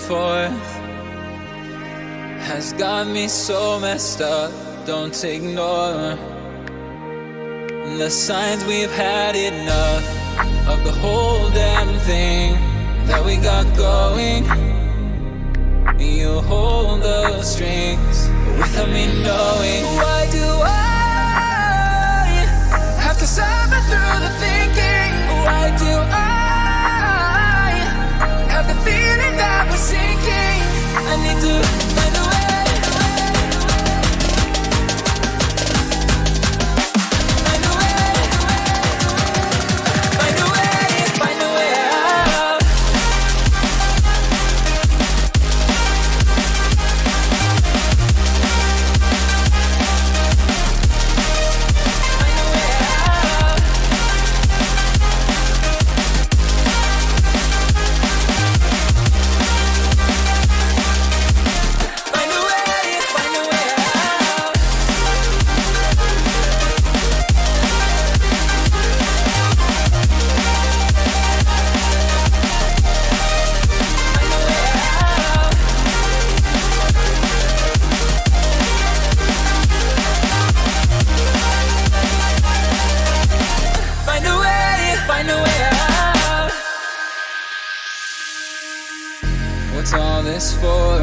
forth has got me so messed up. Don't ignore the signs we've had enough of the whole damn thing that we got going. You hold the strings without me knowing. What's all this for?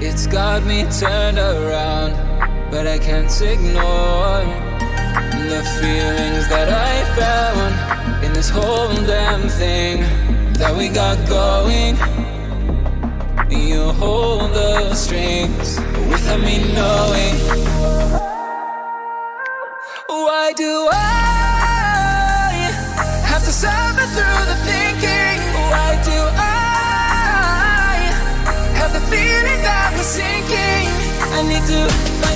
It's got me turned around But I can't ignore The feelings that I found In this whole damn thing That we got going. You hold the strings Without me knowing. Why do I Have to suffer through the thinking? feeling that we're sinking. I need to.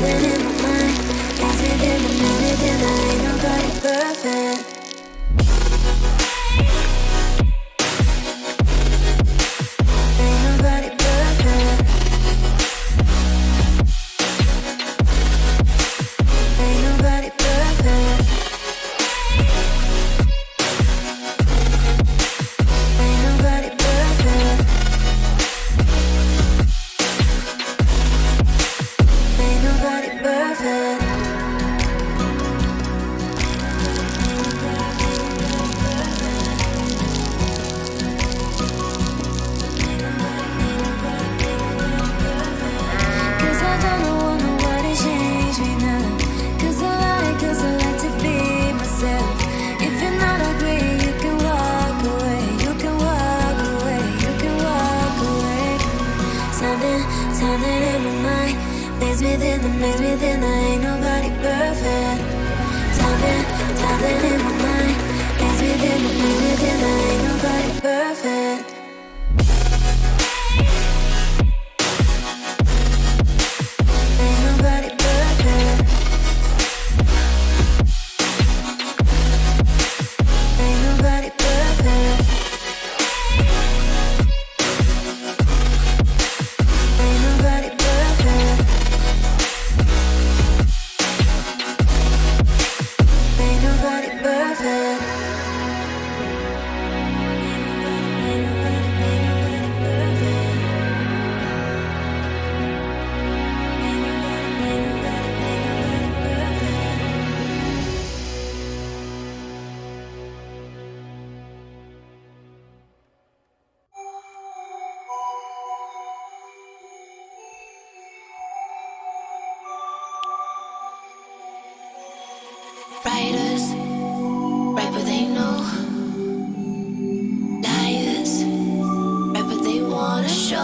Living in my mind, living in the minute, and I ain't nobody perfect. running in my mind. Maze within the me within I Ain't nobody perfect. Jumping, jumping in my mind. Maze within the me within I Ain't nobody perfect. 就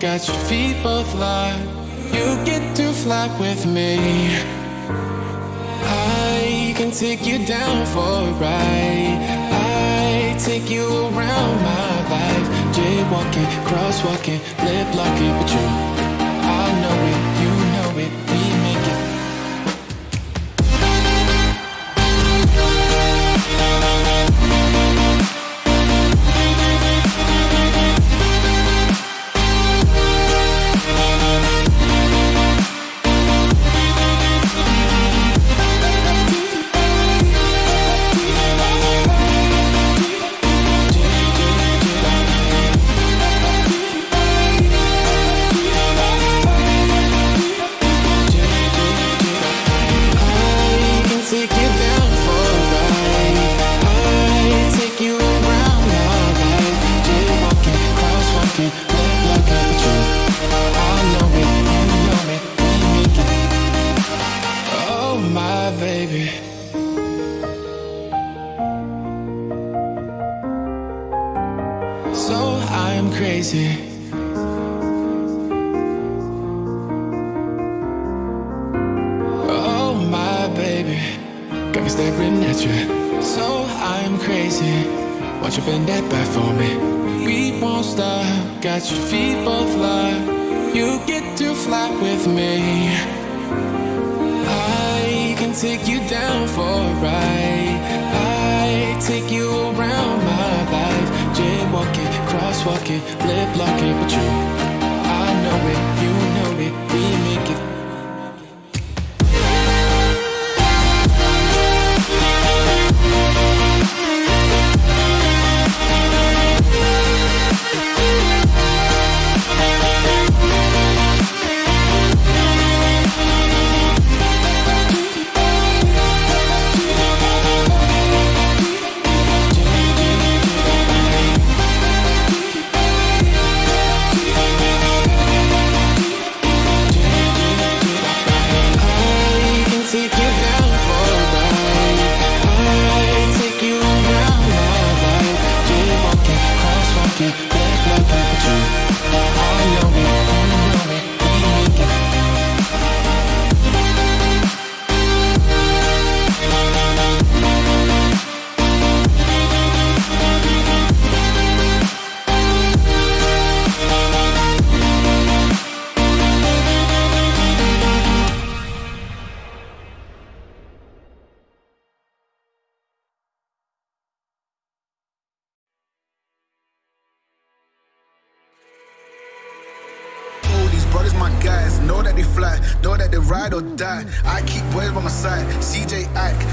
Got your feet both locked. You get too flat with me. I can take you down for a ride. I take you around my life. Jaywalking, crosswalking, lip locking, but you, I know it. Watch you bend that back for me? We won't stop, got your feet both locked. You get to fly with me. I can take you down for a ride. I take you around my life. Jaywalking, crosswalking, lip locking with you. CJ Ack.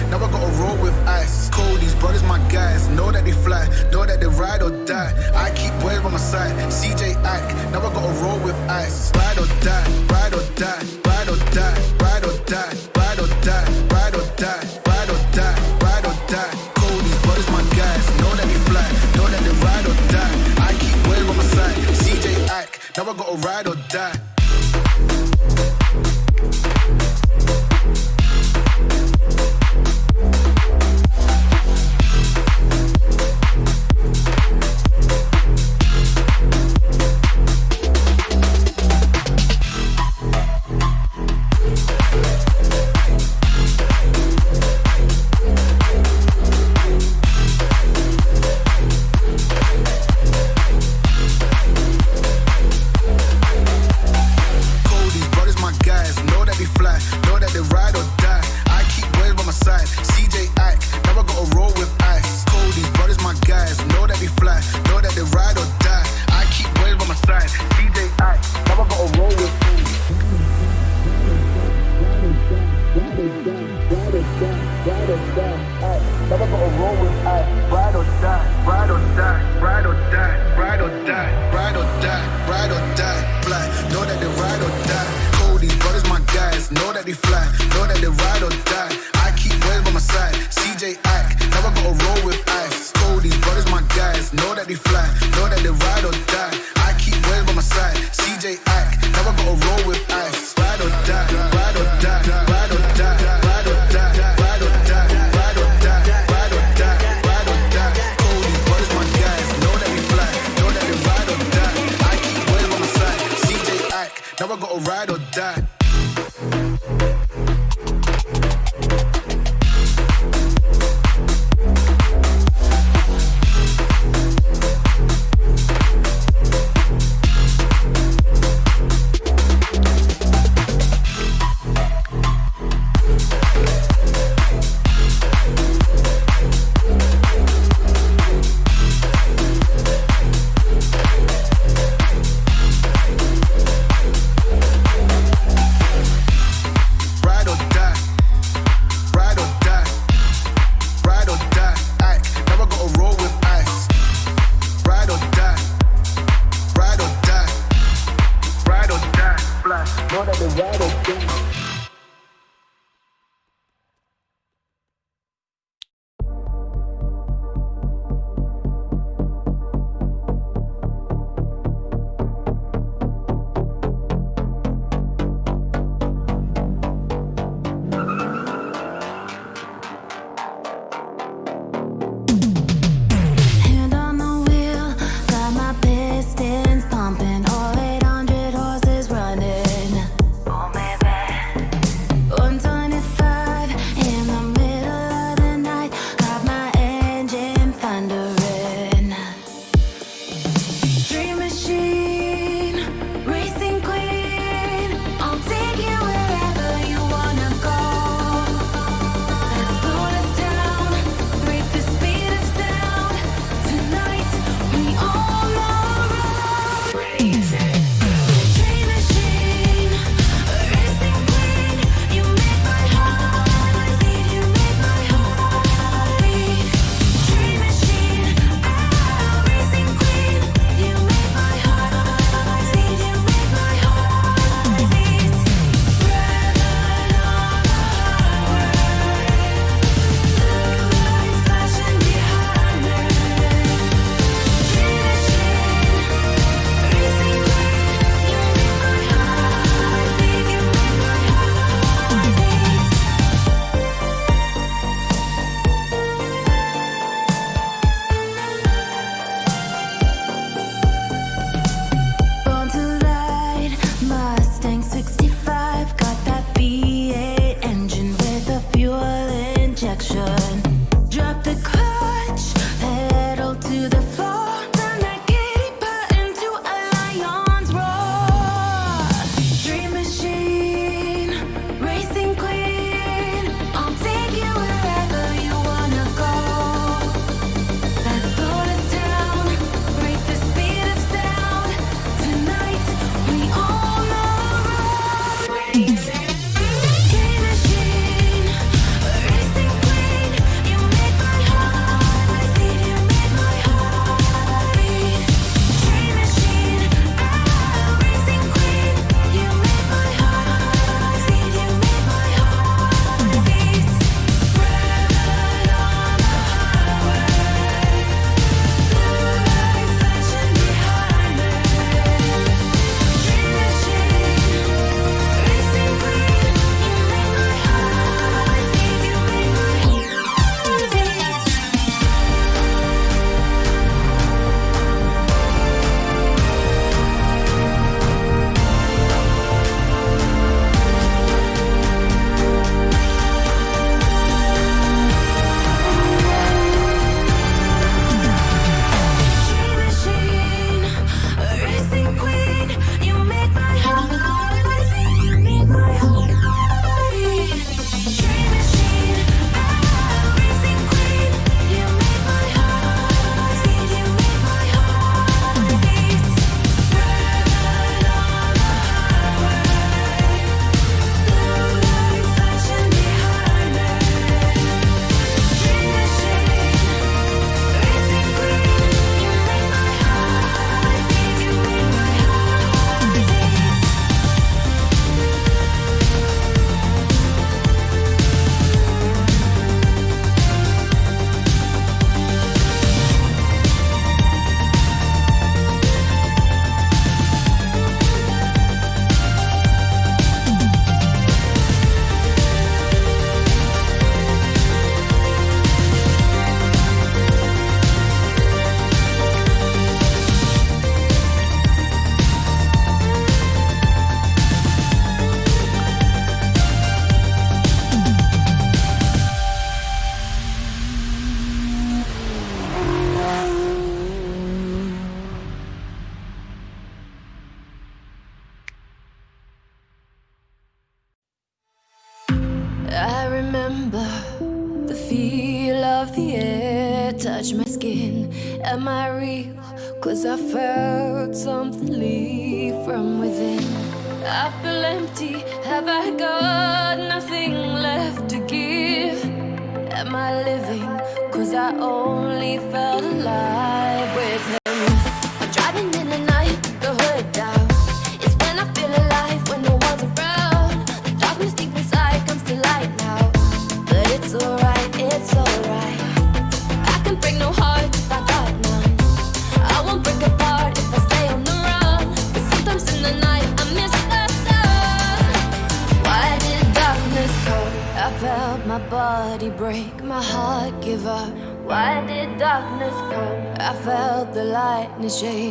Lightness